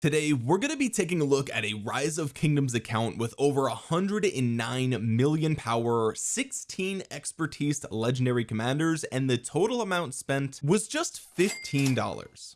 Today we're going to be taking a look at a Rise of Kingdoms account with over 109 million power 16 expertise legendary commanders and the total amount spent was just $15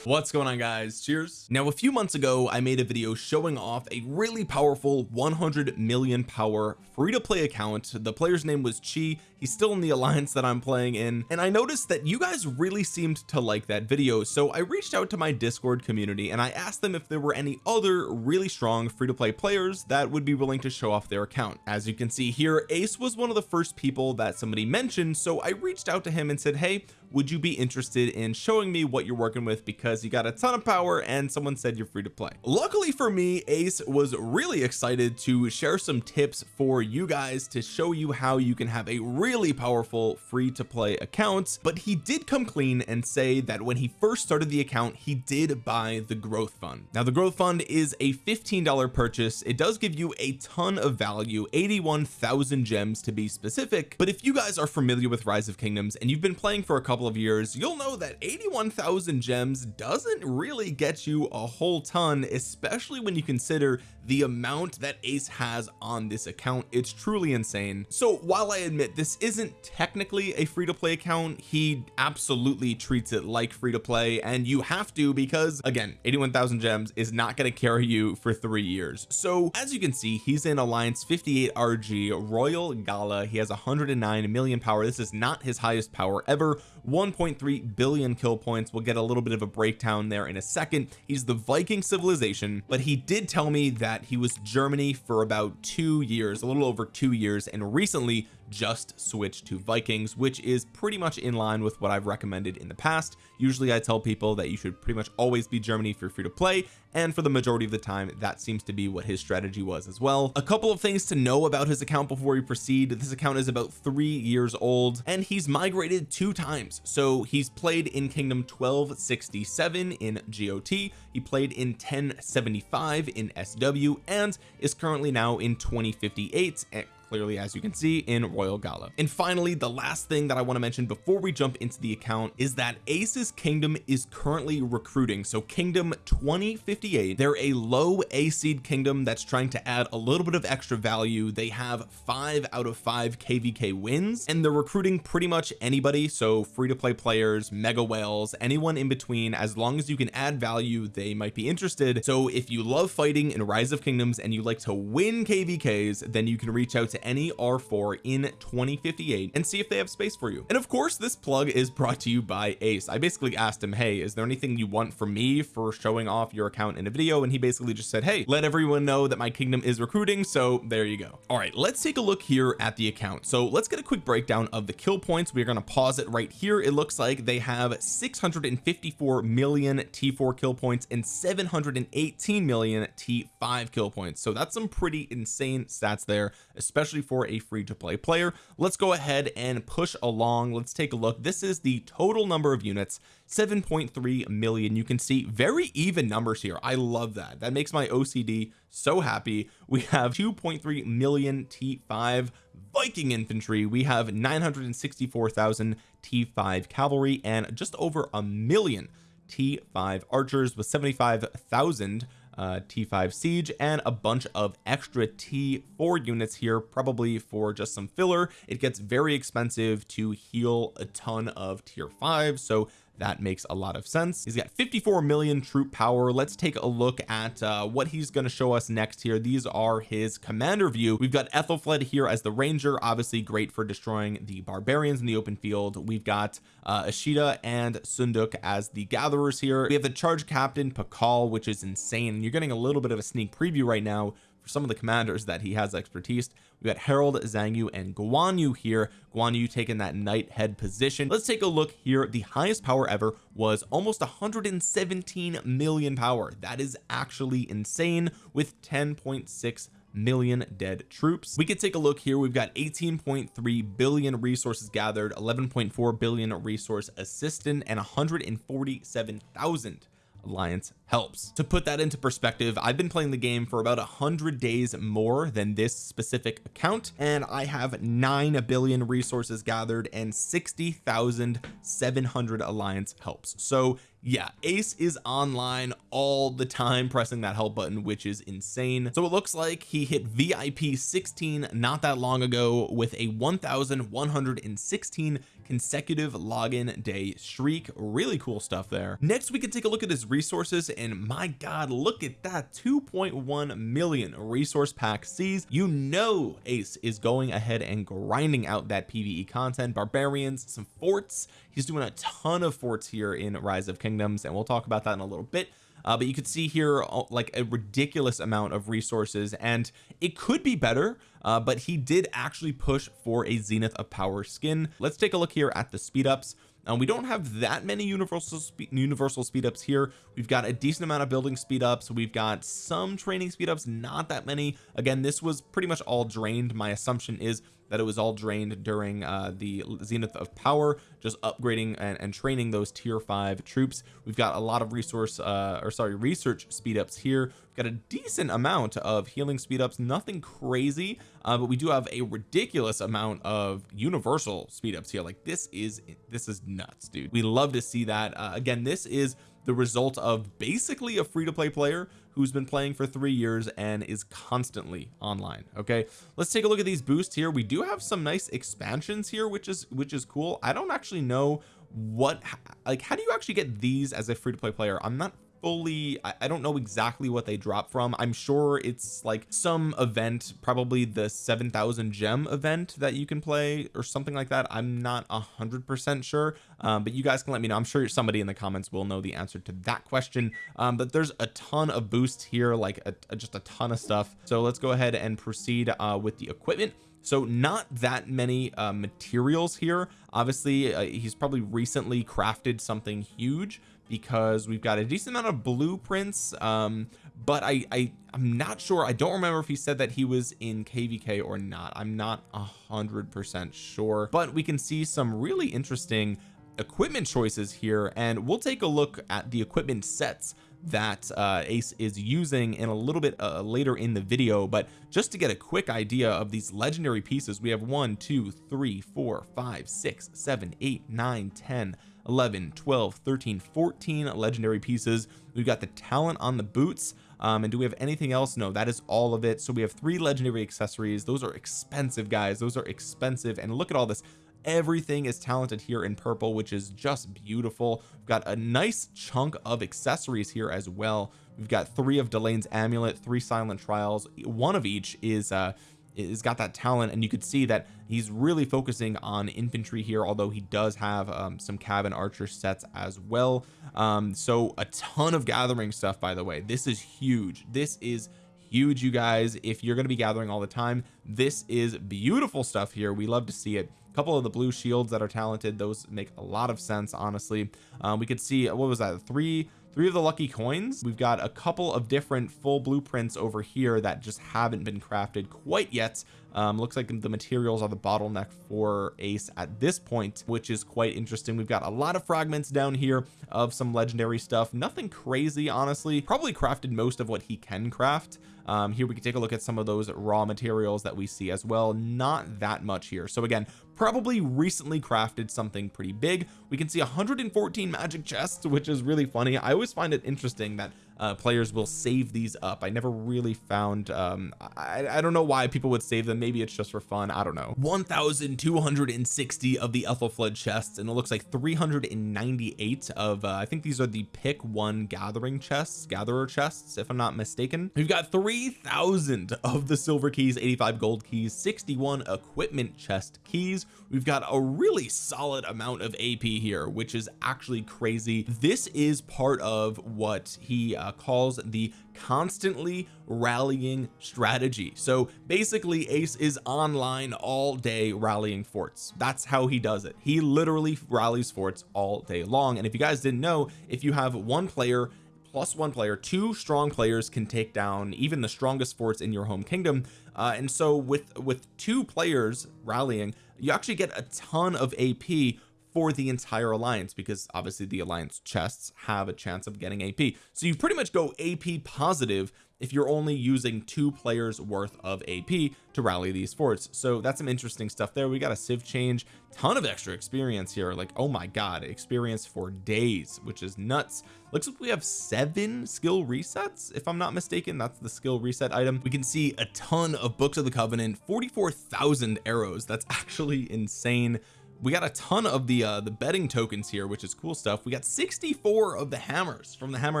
what's going on guys? Cheers. Now a few months ago I made a video showing off a really powerful 100 million power free to play account. The player's name was Chi he's still in the alliance that I'm playing in and I noticed that you guys really seemed to like that video so I reached out to my discord community and I asked them if there were any other really strong free to play players that would be willing to show off their account. As you can see here Ace was one of the first people that somebody mentioned so I reached out to him and said hey would you be interested in showing me what you're working with? Because you got a ton of power and someone said you're free to play. Luckily for me Ace was really excited to share some tips for you guys to show you how you can have a really powerful free to play accounts but he did come clean and say that when he first started the account he did buy the growth fund. Now the growth fund is a $15 purchase. It does give you a ton of value 81,000 gems to be specific. But if you guys are familiar with rise of kingdoms and you've been playing for a couple of years you'll know that 81,000 gems doesn't really get you a whole ton especially when you consider the amount that ace has on this account. It's truly insane. So while I admit this isn't technically a free-to-play account he absolutely treats it like free to play and you have to because again 81,000 gems is not going to carry you for three years. So as you can see he's in alliance 58 RG Royal Gala. He has 109 million power. This is not his highest power ever. 1.3 billion kill points. We'll get a little bit of a breakdown there in a second. He's the Viking civilization but he did tell me that he was Germany for about two years a little over two years and recently just switch to Vikings which is pretty much in line with what I've recommended in the past. Usually I tell people that you should pretty much always be Germany if you're free to play and for the majority of the time that seems to be what his strategy was as well. A couple of things to know about his account before we proceed. This account is about three years old and he's migrated two times. So he's played in kingdom 1267 in GOT he played in 1075 in SW and is currently now in 2058 clearly as you can see in Royal Gala. And finally the last thing that I want to mention before we jump into the account is that Ace's kingdom is currently recruiting. So kingdom 2058 they're a low A seed kingdom that's trying to add a little bit of extra value. They have five out of five kvk wins and they're recruiting pretty much anybody. So free to play players mega whales anyone in between as long as you can add value they might be interested. So if you love fighting in rise of kingdoms and you like to win kvks then you can reach out to any r4 in 2058 and see if they have space for you. And of course this plug is brought to you by ace. I basically asked him hey is there anything you want from me for showing off your account in a video? And he basically just said hey let everyone know that my kingdom is recruiting so there you go. All right let's take a look here at the account. So let's get a quick breakdown of the kill points. We're going to pause it right here. It looks like they have 654 million t4 kill points and 718 million t5 kill points. So that's some pretty insane stats there especially especially for a free to play player. Let's go ahead and push along. Let's take a look. This is the total number of units 7.3 million. You can see very even numbers here. I love that. That makes my OCD so happy. We have 2.3 million T5 Viking infantry. We have 964,000 T5 cavalry and just over a million T5 archers with 75,000 uh, T5 siege and a bunch of extra T4 units here probably for just some filler. It gets very expensive to heal a ton of tier 5 so that makes a lot of sense. He's got 54 million troop power. Let's take a look at uh, what he's going to show us next here. These are his commander view. We've got Ethelfled here as the ranger obviously great for destroying the barbarians in the open field. We've got uh, Ashita and Seondeok as the gatherers here. We have the charge captain Pakal which is insane. You're getting a little bit of a sneak preview right now for some of the commanders that he has expertise. We got Harald Xiang Yu and Guan Yu here. Guan Yu taking that knight head position. Let's take a look here. The highest power ever was almost 117 million power. That is actually insane with 10.6 million dead troops. We could take a look here. We've got 18.3 billion resources gathered 11.4 billion resource assistant and 147,000 alliance helps. To put that into perspective I've been playing the game for about a hundred days more than this specific account and I have 9 billion resources gathered and 60,700 alliance helps. So yeah ace is online all the time pressing that help button which is insane. So it looks like he hit vip 16 not that long ago with a 1116 consecutive login day streak. Really cool stuff there. Next we can take a look at his resources and my god look at that. 2.1 million resource pack C's you know ace is going ahead and grinding out that pve content. Barbarians some forts. He's doing a ton of forts here in rise of kingdoms and we'll talk about that in a little bit uh, but you could see here uh, like a ridiculous amount of resources and it could be better uh, but he did actually push for a zenith of power skin. Let's take a look here at the speed ups um, we don't have that many universal spe universal speed ups here. We've got a decent amount of building speed ups we've got some training speed ups not that many. Again this was pretty much all drained my assumption is that it was all drained during uh, the zenith of power just upgrading and, and, training those tier five troops. We've got a lot of resource uh, or sorry research speed ups here. We've got a decent amount of healing speed ups nothing crazy uh, but we do have a ridiculous amount of universal speed ups here. Like this is this is nuts dude. We love to see that. Uh, again this is the result of basically a free-to-play player who's been playing for three years and is constantly online okay? Let's take a look at these boosts here. We do have some nice expansions here which is which is cool. I don't actually know what like how do you actually get these as a free-to-play player? I'm not fully I, I, don't know exactly what they drop from. I'm sure it's like some event probably the 7,000 gem event that you can play or something like that. I'm not a hundred percent sure um, but you guys can let me know. I'm sure somebody in the comments will know the answer to that question. Um, but there's a ton of boosts here like a, a, just a ton of stuff. So let's go ahead and proceed uh, with the equipment. So not that many uh, materials here. Obviously uh, he's probably recently crafted something huge because we've got a decent amount of blueprints um but I, I I'm not sure I don't remember if he said that he was in kvk or not. I'm not a hundred percent sure but we can see some really interesting equipment choices here and we'll take a look at the equipment sets that uh, Ace is using in a little bit uh, later in the video but just to get a quick idea of these legendary pieces we have one two three four five six seven eight nine ten 11 12 13 14 legendary pieces. We've got the talent on the boots um, and do we have anything else? No that is all of it. So we have three legendary accessories. Those are expensive guys. Those are expensive. And look at all this. Everything is talented here in purple which is just beautiful. We've got a nice chunk of accessories here as well. We've got three of Delane's amulet three silent trials. One of each is uh is got that talent. And you could see that he's really focusing on infantry here although he does have um, some cabin archer sets as well. Um, so a ton of gathering stuff by the way. This is huge. This is huge you guys. If you're going to be gathering all the time this is beautiful stuff here. We love to see it. A couple of the blue shields that are talented those make a lot of sense honestly. Um, we could see what was that? Three three of the lucky coins we've got a couple of different full blueprints over here that just haven't been crafted quite yet. Um, looks like the materials are the bottleneck for ace at this point which is quite interesting. We've got a lot of fragments down here of some legendary stuff. Nothing crazy honestly. Probably crafted most of what he can craft. Um, here we can take a look at some of those raw materials that we see as well. Not that much here. So again probably recently crafted something pretty big. We can see 114 magic chests which is really funny. I always find it interesting that uh, players will save these up. I never really found um I, I don't know why people would save them. Maybe it's just for fun. I don't know. 1260 of the Ethelflaed chests and it looks like 398 of uh, I think these are the pick one gathering chests gatherer chests if I'm not mistaken. We've got 3000 of the silver keys 85 gold keys 61 equipment chest keys. We've got a really solid amount of AP here which is actually crazy. This is part of what he uh, calls the constantly rallying strategy. So basically ace is online all day rallying forts. That's how he does it. He literally rallies forts all day long. And if you guys didn't know if you have one player plus one player two strong players can take down even the strongest forts in your home kingdom. Uh, and so with with two players rallying you actually get a ton of AP for the entire alliance because obviously the alliance chests have a chance of getting AP so you pretty much go AP positive if you're only using two players worth of AP to rally these forts. So that's some interesting stuff there. We got a civ change ton of extra experience here. Like oh my god experience for days which is nuts. Looks like we have seven skill resets if I'm not mistaken. That's the skill reset item. We can see a ton of books of the covenant 44,000 arrows. That's actually insane we got a ton of the uh the betting tokens here which is cool stuff. We got 64 of the hammers from the hammer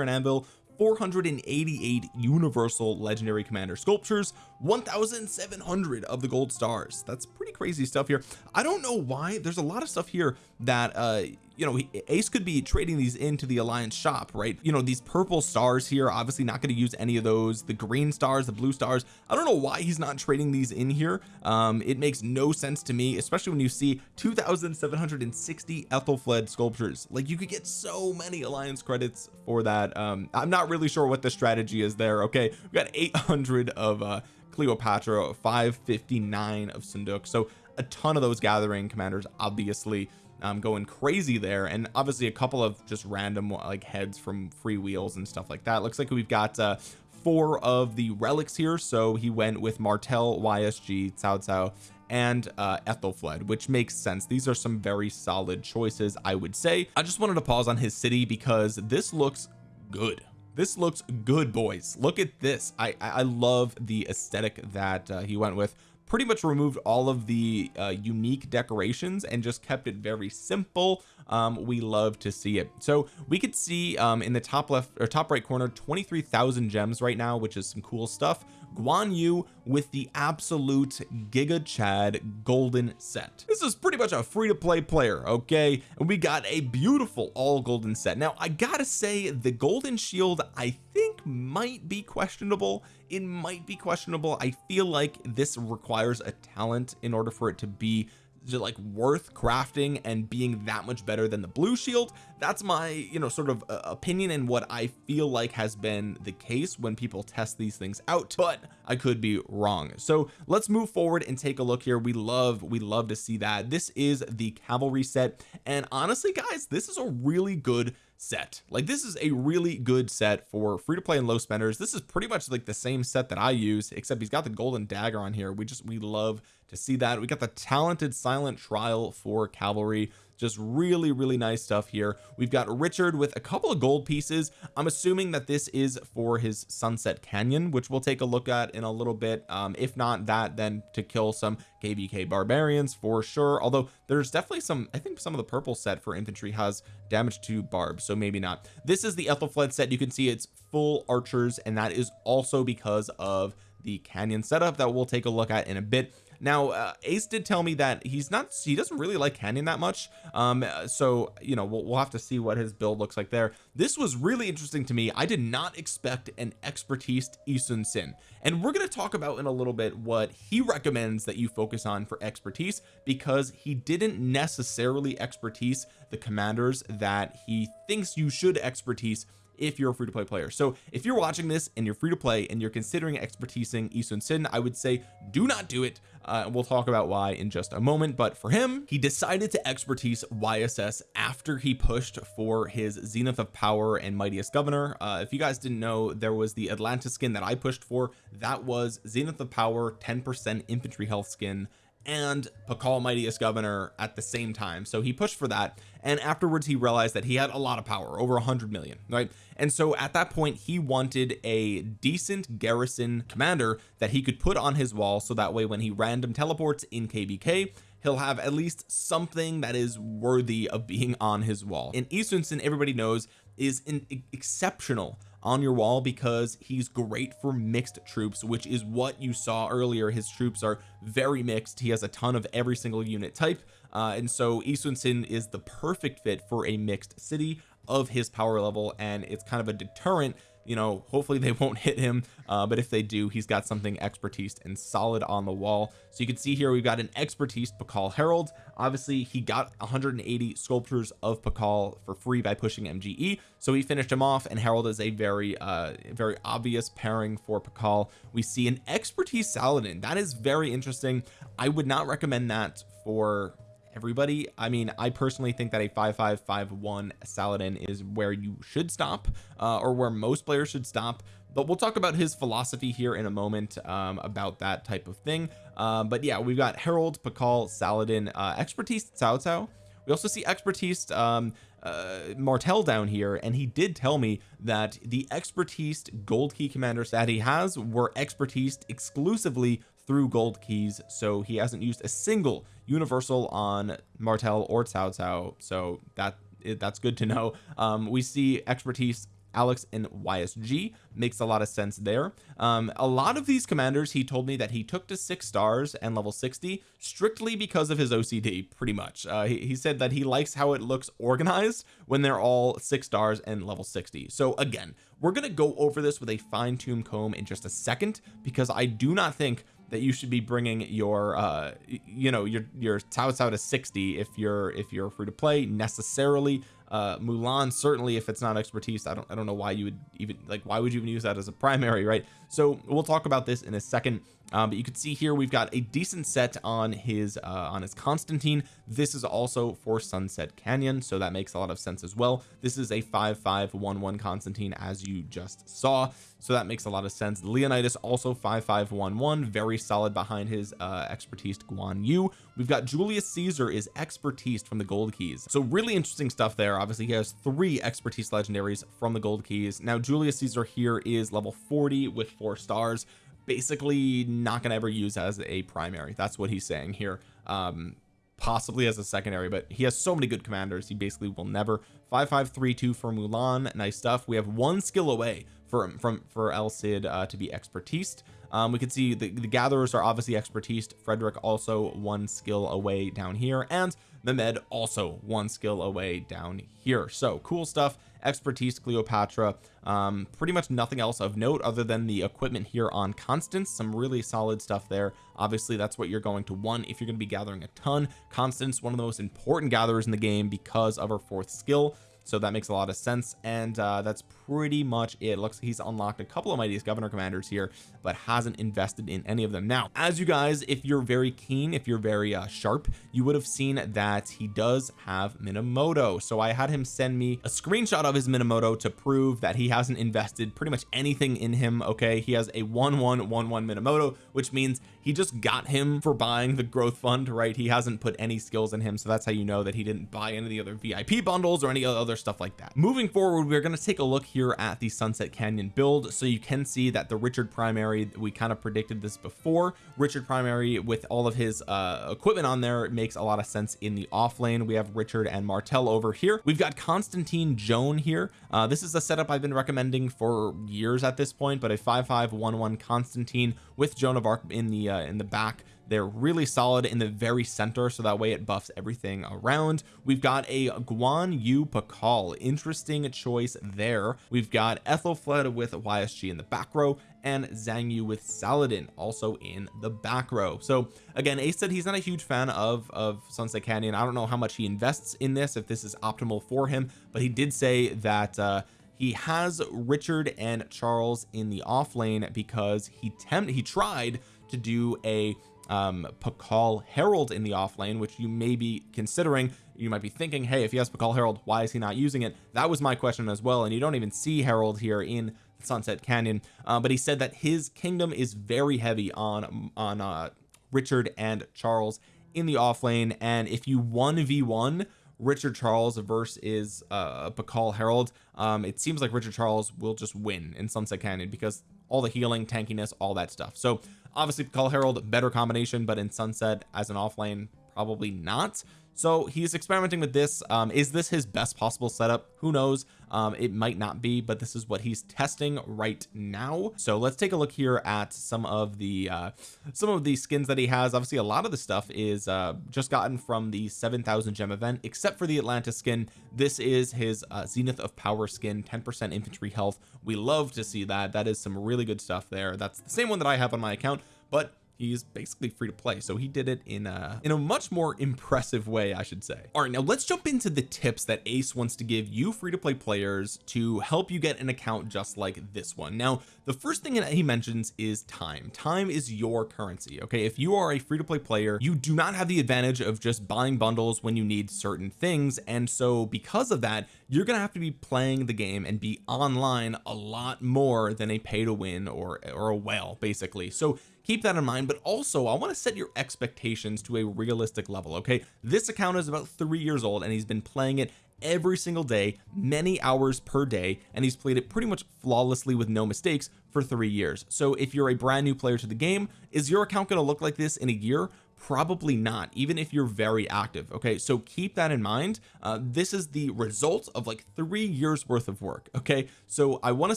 and anvil 488 universal legendary commander sculptures 1700 of the gold stars. That's pretty crazy stuff here. I don't know why there's a lot of stuff here that uh you know ace could be trading these into the alliance shop right? You know these purple stars here obviously not going to use any of those. The green stars the blue stars I don't know why he's not trading these in here. Um it makes no sense to me especially when you see 2760 Ethelfled sculptures. Like you could get so many alliance credits for that. Um I'm not really sure what the strategy is there okay? We got 800 of uh Cleopatra 559 of Seondeok so a ton of those gathering commanders obviously um, going crazy there. And obviously a couple of just random like heads from free wheels and stuff like that. Looks like we've got uh four of the relics here. So he went with Martel YSG Cao Cao and uh Ethelfled which makes sense. These are some very solid choices I would say. I just wanted to pause on his city because this looks good. This looks good boys. Look at this. I I love the aesthetic that uh, he went with pretty much removed all of the uh, unique decorations and just kept it very simple. Um we love to see it. So we could see um in the top left or top right corner 23,000 gems right now which is some cool stuff Guan Yu with the absolute Giga Chad golden set. This is pretty much a free-to-play player okay? And we got a beautiful all golden set. Now I gotta say the golden shield I think might be questionable. It might be questionable. I feel like this requires a talent in order for it to be like worth crafting and being that much better than the blue shield that's my you know sort of uh, opinion and what I feel like has been the case when people test these things out but I could be wrong. So let's move forward and take a look here. We love we love to see that. This is the cavalry set and honestly guys this is a really good set. Like this is a really good set for free to play and low spenders. This is pretty much like the same set that I use except he's got the golden dagger on here. We just we love to see that. We got the talented silent trial for cavalry just really really nice stuff here. We've got Richard with a couple of gold pieces. I'm assuming that this is for his Sunset Canyon which we'll take a look at in a little bit. Um if not that then to kill some kvk barbarians for sure. Although there's definitely some I think some of the purple set for infantry has damage to barbs so maybe not. This is the Ethelfled set. You can see it's full archers and that is also because of the canyon setup that we'll take a look at in a bit now uh, Ace did tell me that he's not he doesn't really like canyon that much. Um so you know we'll, we'll have to see what his build looks like there. This was really interesting to me. I did not expect an expertise Yi Sun-sin and we're going to talk about in a little bit what he recommends that you focus on for expertise because he didn't necessarily expertise the commanders that he thinks you should expertise if you're a free to play player. So if you're watching this and you're free to play and you're considering expertising Yi Sun-sin I would say do not do it. Uh, we'll talk about why in just a moment. But for him he decided to expertise YSS after he pushed for his zenith of power and mightiest governor. Uh, if you guys didn't know there was the Atlantis skin that I pushed for. That was zenith of power 10% infantry health skin and Pakal Mightiest Governor at the same time. So he pushed for that and afterwards he realized that he had a lot of power over a hundred million right? And so at that point he wanted a decent garrison commander that he could put on his wall so that way when he random teleports in kvk he'll have at least something that is worthy of being on his wall. And Sun-sin everybody knows is an exceptional on your wall because he's great for mixed troops which is what you saw earlier. His troops are very mixed. He has a ton of every single unit type. Uh, and so Yi Sun-sin is the perfect fit for a mixed city of his power level and it's kind of a deterrent you know hopefully they won't hit him uh, but if they do he's got something expertise and solid on the wall. So you can see here we've got an expertise Pakal Harald obviously he got 180 sculptures of Pakal for free by pushing MGE so he finished him off and Harald is a very uh very obvious pairing for Pakal we see an expertise Saladin. That is very interesting. I would not recommend that for everybody. I mean I personally think that a 5551 Saladin is where you should stop uh, or where most players should stop but we'll talk about his philosophy here in a moment um, about that type of thing. Um, but yeah we've got Harald Pakal Saladin uh, expertise Cao Cao we also see expertise um uh, Martel down here and he did tell me that the expertise gold key commanders that he has were expertise exclusively through gold keys so he hasn't used a single universal on Martel or Cao Cao. So that that's good to know. Um, we see expertise Alex in YSG makes a lot of sense there. Um, a lot of these commanders he told me that he took to six stars and level 60 strictly because of his OCD pretty much. Uh, he, he said that he likes how it looks organized when they're all six stars and level 60 so again we're gonna go over this with a fine-tuned comb in just a second because I do not think that you should be bringing your uh you know your your Cao Cao to 60 if you're if you're free to play necessarily. Uh Mulan certainly if it's not expertise I don't I don't know why you would even like why would you even use that as a primary right? So we'll talk about this in a second um, but you can see here we've got a decent set on his uh, on his Constantine. This is also for Sunset Canyon so that makes a lot of sense as well. This is a 5511 Constantine as you just saw so that makes a lot of sense. Leonidas also 5511 very solid behind his uh expertise Guan Yu. We've got Julius Caesar is expertise from the gold keys. So really interesting stuff there. Obviously he has three expertise legendaries from the gold keys. Now Julius Caesar here is level 40 with four stars basically not gonna ever use as a primary. That's what he's saying here. Um possibly as a secondary but he has so many good commanders he basically will never. 5532 for Mulan nice stuff. We have one skill away for from for El Cid uh, to be expertise. Um, we can see the, the gatherers are obviously expertise. Frederick also one skill away down here and Mehmed also one skill away down here. So cool stuff expertise Cleopatra. Um, pretty much nothing else of note other than the equipment here on Constance. Some really solid stuff there. Obviously that's what you're going to want if you're going to be gathering a ton. Constance one of the most important gatherers in the game because of her fourth skill so that makes a lot of sense. And uh, that's pretty much it. Looks like he's unlocked a couple of mightiest governor commanders here but hasn't invested in any of them. Now as you guys if you're very keen if you're very uh, sharp you would have seen that he does have Minamoto. So I had him send me a screenshot of his Minamoto to prove that he hasn't invested pretty much anything in him okay? He has a 1111 Minamoto which means he just got him for buying the growth fund right? He hasn't put any skills in him so that's how you know that he didn't buy any of the other VIP bundles or any other stuff like that. Moving forward we're going to take a look here at the Sunset Canyon build. So you can see that the Richard primary we kind of predicted this before. Richard primary with all of his uh equipment on there makes a lot of sense in the off lane. We have Richard and Martel over here. We've got Constantine Joan here. Uh this is a setup I've been recommending for years at this point but a 5511 Constantine with Joan of Arc in the uh, in the back they're really solid in the very center so that way it buffs everything around. We've got a Guan Yu Pakal. Interesting choice there. We've got Ethelfled with YSG in the back row and Xiang Yu with Saladin also in the back row. So again Ace said he's not a huge fan of of Sunset Canyon. I don't know how much he invests in this if this is optimal for him but he did say that uh he has Richard and Charles in the off lane because he tempt he tried to do a um Pakal Harald in the off lane which you may be considering. You might be thinking hey if he has Pakal Harald why is he not using it? That was my question as well and you don't even see Harald here in Sunset Canyon. Uh, but he said that his kingdom is very heavy on on uh Richard and Charles in the off lane and if you 1v1 Richard Charles versus uh Pakal Harald um it seems like Richard Charles will just win in Sunset Canyon because all the healing tankiness all that stuff. So obviously call Harald better combination but in Sunset as an offlane probably not so he's experimenting with this um is this his best possible setup? Who knows? Um it might not be but this is what he's testing right now. So let's take a look here at some of the uh some of the skins that he has. Obviously a lot of the stuff is uh just gotten from the 7000 gem event except for the Atlantis skin. This is his uh, zenith of power skin 10 percent infantry health. We love to see that. That is some really good stuff there. That's the same one that I have on my account but he's basically free to play so he did it in a in a much more impressive way I should say. All right now let's jump into the tips that Ace wants to give you free to play players to help you get an account just like this one. Now the first thing that he mentions is time. Time is your currency okay? If you are a free to play player you do not have the advantage of just buying bundles when you need certain things and so because of that you're gonna have to be playing the game and be online a lot more than a pay to win or or a whale basically. So keep that in mind but also I want to set your expectations to a realistic level okay? This account is about three years old and he's been playing it every single day many hours per day and he's played it pretty much flawlessly with no mistakes for three years. So if you're a brand new player to the game is your account going to look like this in a year probably not even if you're very active okay? So keep that in mind. Uh, this is the result of like three years worth of work okay? So I want to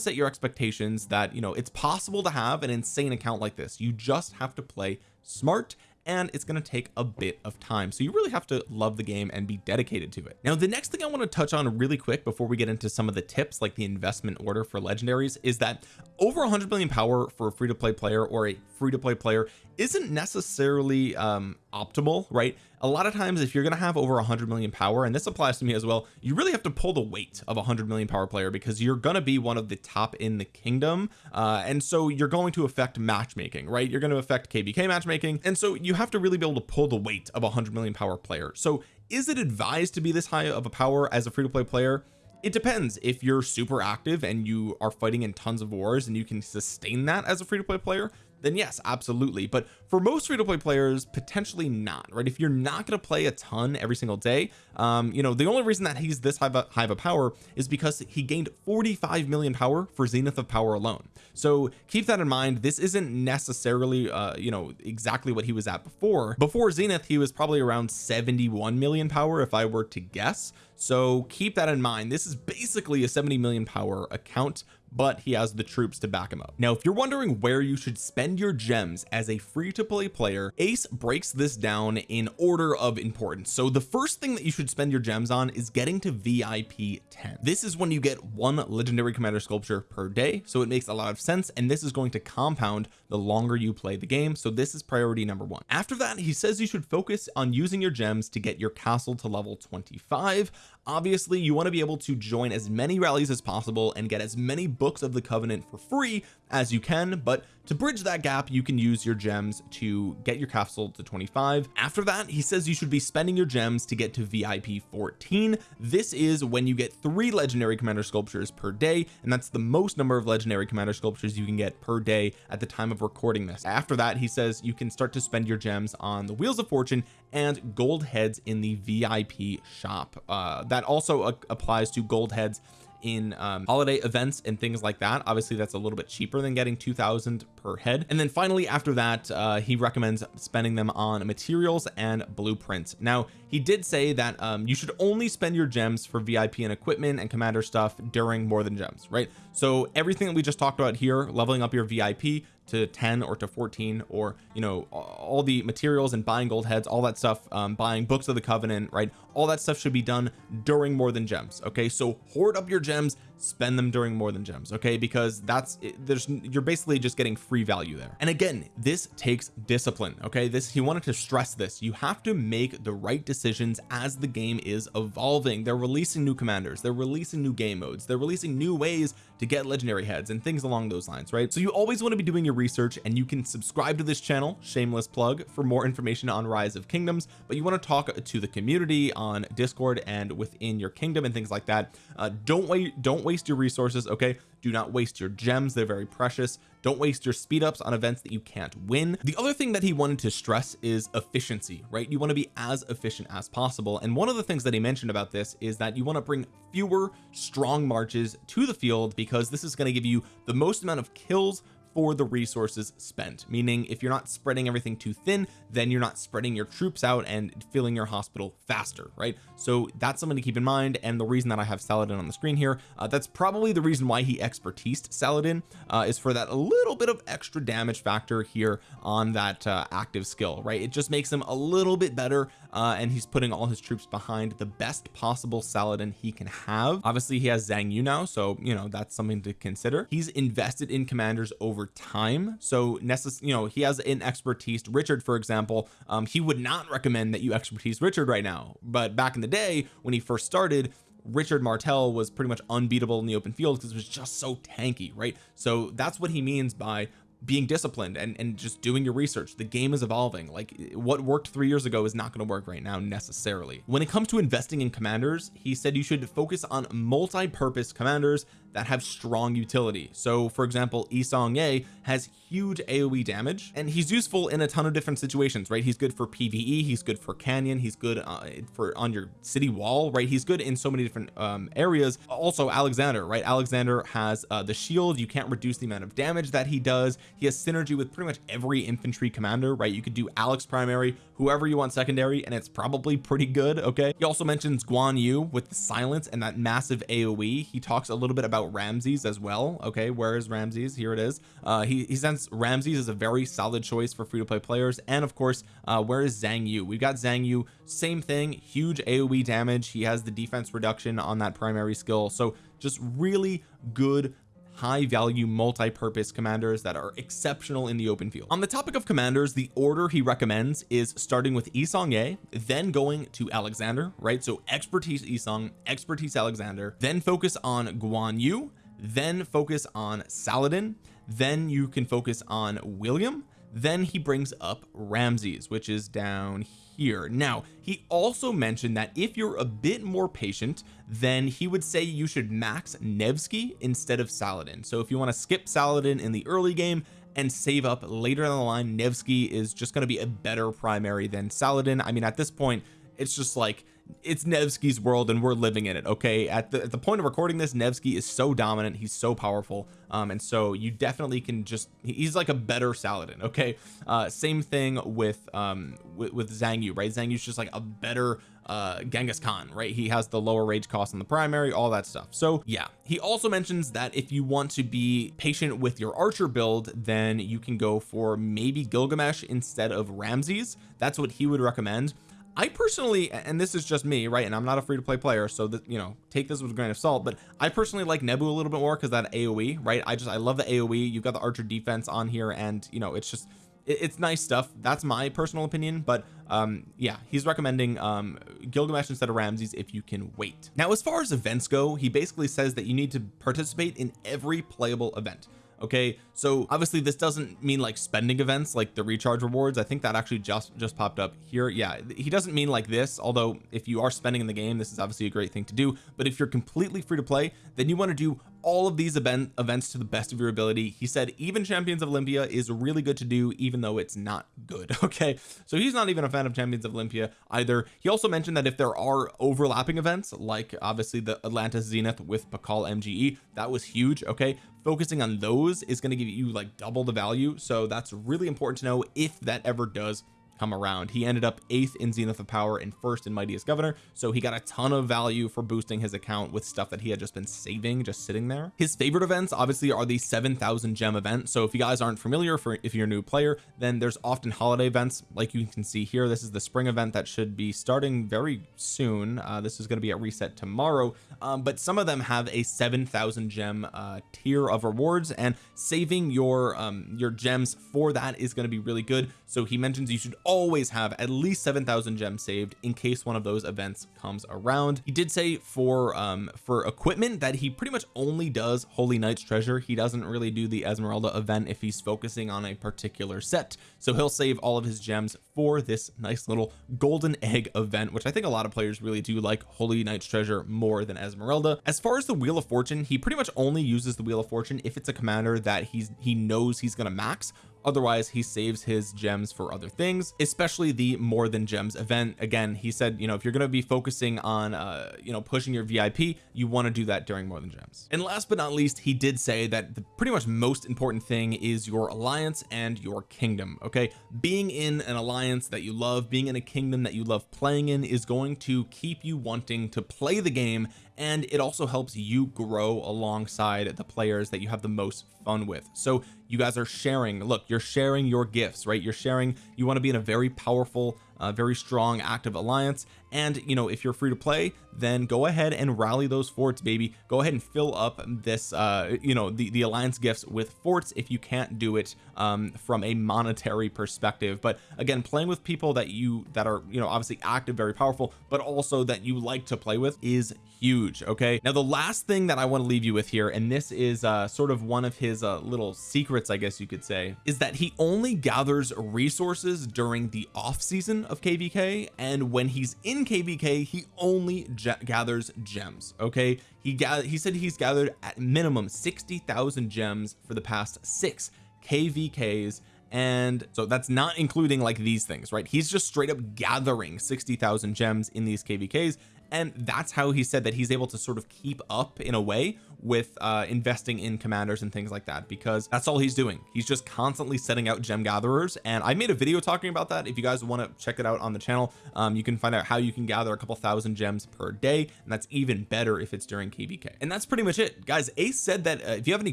set your expectations that you know it's possible to have an insane account like this. You just have to play smart and it's going to take a bit of time. So you really have to love the game and be dedicated to it. Now the next thing I want to touch on really quick before we get into some of the tips like the investment order for legendaries is that over 100 million power for a free-to-play player or a free-to-play player isn't necessarily um optimal right a lot of times if you're going to have over 100 million power and this applies to me as well you really have to pull the weight of a 100 million power player because you're going to be one of the top in the kingdom uh and so you're going to affect matchmaking right? You're going to affect kvk matchmaking and so you have to really be able to pull the weight of a 100 million power player. So is it advised to be this high of a power as a free-to-play player? It depends. If you're super active and you are fighting in tons of wars and you can sustain that as a free-to-play player then yes absolutely. But for most free-to-play players potentially not right? If you're not going to play a ton every single day um you know the only reason that he's this high of, a, high of a power is because he gained 45 million power for zenith of power alone. So keep that in mind. This isn't necessarily uh you know exactly what he was at before. Before zenith he was probably around 71 million power if I were to guess so keep that in mind. This is basically a 70 million power account but he has the troops to back him up. Now if you're wondering where you should spend your gems as a free to play player ace breaks this down in order of importance. So the first thing that you should spend your gems on is getting to vip 10 this is when you get one legendary commander sculpture per day so it makes a lot of sense and this is going to compound the longer you play the game. So this is priority number one. After that he says you should focus on using your gems to get your castle to level 25 obviously you want to be able to join as many rallies as possible and get as many books of the covenant for free as you can but to bridge that gap you can use your gems to get your castle to 25 after that he says you should be spending your gems to get to VIP 14 this is when you get three legendary commander sculptures per day and that's the most number of legendary commander sculptures you can get per day at the time of recording this. After that he says you can start to spend your gems on the wheels of fortune and gold heads in the VIP shop. Uh, that also uh, applies to gold heads in um, holiday events and things like that. Obviously that's a little bit cheaper than getting 2000 per head. And then finally after that uh, he recommends spending them on materials and blueprints. Now he did say that um, you should only spend your gems for VIP and equipment and commander stuff during more than gems right? So everything that we just talked about here leveling up your VIP to 10 or to 14 or you know all the materials and buying gold heads all that stuff um, buying books of the covenant right? All that stuff should be done during more than gems okay? So hoard up your gems spend them during more than gems okay? Because that's there's you're basically just getting free value there. And again this takes discipline okay? This he wanted to stress this. You have to make the right decisions as the game is evolving. They're releasing new commanders. They're releasing new game modes. They're releasing new ways to get legendary heads and things along those lines right? So you always want to be doing your research and you can subscribe to this channel shameless plug for more information on rise of kingdoms. But you want to talk to the community on discord and within your kingdom and things like that. Uh, don't wait don't waste your resources okay? Do not waste your gems they're very precious. Don't waste your speed ups on events that you can't win. The other thing that he wanted to stress is efficiency right? You want to be as efficient as possible. And one of the things that he mentioned about this is that you want to bring fewer strong marches to the field because this is going to give you the most amount of kills for the resources spent. Meaning if you're not spreading everything too thin then you're not spreading your troops out and filling your hospital faster right? So that's something to keep in mind. And the reason that I have Saladin on the screen here uh, that's probably the reason why he expertised Saladin uh, is for that little bit of extra damage factor here on that uh, active skill right? It just makes him a little bit better uh, and he's putting all his troops behind the best possible Saladin he can have. Obviously he has Xiang Yu now so you know that's something to consider. He's invested in commanders over time. So necess you know he has an expertise. Richard for example um, he would not recommend that you expertise Richard right now. But back in the day when he first started Richard Martel was pretty much unbeatable in the open field because it was just so tanky right? So that's what he means by being disciplined and and just doing your research. The game is evolving. Like what worked three years ago is not going to work right now necessarily. When it comes to investing in commanders he said you should focus on multi-purpose commanders that have strong utility. So for example Yi Seong-Gye has huge AoE damage and he's useful in a ton of different situations right? He's good for PvE he's good for canyon he's good uh, for on your city wall right? He's good in so many different um, areas. Also Alexander right? Alexander has uh, the shield. You can't reduce the amount of damage that he does. He has synergy with pretty much every infantry commander right? You could do Alex primary whoever you want secondary and it's probably pretty good okay? He also mentions Guan Yu with the silence and that massive AoE he talks a little bit about Ramses as well okay? Where is Ramses? Here it is. Uh he, he sends Ramses is a very solid choice for free-to-play players. And of course uh where is Xiang Yu? We've got Xiang Yu same thing huge AoE damage. He has the defense reduction on that primary skill. So just really good high value multi-purpose commanders that are exceptional in the open field. On the topic of commanders the order he recommends is starting with Yi Seong-Gye then going to Alexander right? So expertise Isong expertise Alexander then focus on Guan Yu then focus on Saladin then you can focus on William then he brings up Ramses which is down here. Now he also mentioned that if you're a bit more patient then he would say you should max Nevsky instead of Saladin. So if you want to skip Saladin in the early game and save up later down the line Nevsky is just going to be a better primary than Saladin. I mean at this point it's just like it's Nevsky's world and we're living in it okay? At the, at the point of recording this Nevsky is so dominant he's so powerful um and so you definitely can just he's like a better Saladin okay? Uh same thing with um with, with Xiang Yu right? Xiang Yu's just like a better uh Genghis Khan right? He has the lower rage cost on the primary all that stuff. So yeah he also mentions that if you want to be patient with your archer build then you can go for maybe Gilgamesh instead of Ramses. That's what he would recommend I personally and this is just me right and I'm not a free to play player so that you know take this with a grain of salt but I personally like Nebu a little bit more because that AoE right? I just I love the AoE you've got the archer defense on here and you know it's just it, it's nice stuff. That's my personal opinion but um yeah he's recommending um Gilgamesh instead of Ramses if you can wait. Now as far as events go he basically says that you need to participate in every playable event okay so obviously this doesn't mean like spending events like the recharge rewards. I think that actually just just popped up here. Yeah he doesn't mean like this although if you are spending in the game this is obviously a great thing to do. But if you're completely free to play then you want to do all of these event events to the best of your ability. He said even champions of Olympia is really good to do even though it's not good. Okay. So he's not even a fan of champions of Olympia either. He also mentioned that if there are overlapping events like obviously the Atlantis Zenith with Pakal MGE that was huge okay? Focusing on those is going to give you like double the value. So that's really important to know if that ever does come around. He ended up eighth in zenith of power and first in mightiest governor so he got a ton of value for boosting his account with stuff that he had just been saving just sitting there. His favorite events obviously are the 7,000 gem event so if you guys aren't familiar for if you're a new player then there's often holiday events like you can see here. This is the spring event that should be starting very soon. Uh, this is going to be at reset tomorrow um, but some of them have a 7,000 gem uh, tier of rewards and saving your um, your gems for that is going to be really good. So he mentions you should always have at least 7,000 gems saved in case one of those events comes around. He did say for um for equipment that he pretty much only does holy knight's treasure. He doesn't really do the Esmeralda event if he's focusing on a particular set. So he'll save all of his gems for this nice little golden egg event which I think a lot of players really do like holy knight's treasure more than Esmeralda. As far as the wheel of fortune he pretty much only uses the wheel of fortune if it's a commander that he's he knows he's to max otherwise he saves his gems for other things especially the more than gems event. Again he said you know if you're going to be focusing on uh you know pushing your VIP you want to do that during more than gems. And last but not least he did say that the pretty much most important thing is your alliance and your kingdom okay? Being in an alliance that you love being in a kingdom that you love playing in is going to keep you wanting to play the game and it also helps you grow alongside the players that you have the most fun with. So you guys are sharing. Look you're sharing your gifts right? You're sharing you want to be in a very powerful uh, very strong active alliance. And you know if you're free to play then go ahead and rally those forts baby. Go ahead and fill up this uh you know the the alliance gifts with forts if you can't do it um from a monetary perspective. But again playing with people that you that are you know obviously active very powerful but also that you like to play with is huge okay? Now the last thing that I want to leave you with here and this is uh sort of one of his uh little secrets I guess you could say is that he only gathers resources during the off season of kvk and when he's in kvk he only gathers gems okay? He got he said he's gathered at minimum 60,000 gems for the past six kvks and so that's not including like these things right? He's just straight up gathering 60,000 gems in these kvks and that's how he said that he's able to sort of keep up in a way with uh investing in commanders and things like that because that's all he's doing. He's just constantly setting out gem gatherers. And I made a video talking about that. If you guys want to check it out on the channel um you can find out how you can gather a couple thousand gems per day. And that's even better if it's during kvk and that's pretty much it. Guys ace said that uh, if you have any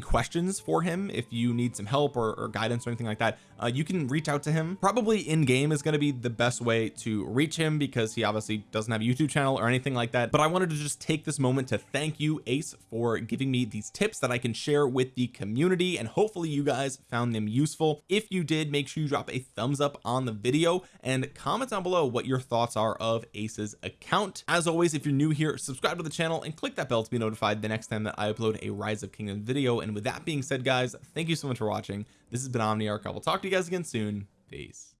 questions for him if you need some help or, or guidance or anything like that uh, you can reach out to him. Probably in game is going to be the best way to reach him because he obviously doesn't have a YouTube channel or anything like that. But I wanted to just take this moment to thank you ace for giving me these tips that I can share with the community and hopefully you guys found them useful. If you did make sure you drop a thumbs up on the video and comment down below what your thoughts are of Ace's account. As always if you're new here subscribe to the channel and click that bell to be notified the next time that I upload a rise of kingdom video. And with that being said guys thank you so much for watching this has been Omniarch. I will talk to you guys again soon. Peace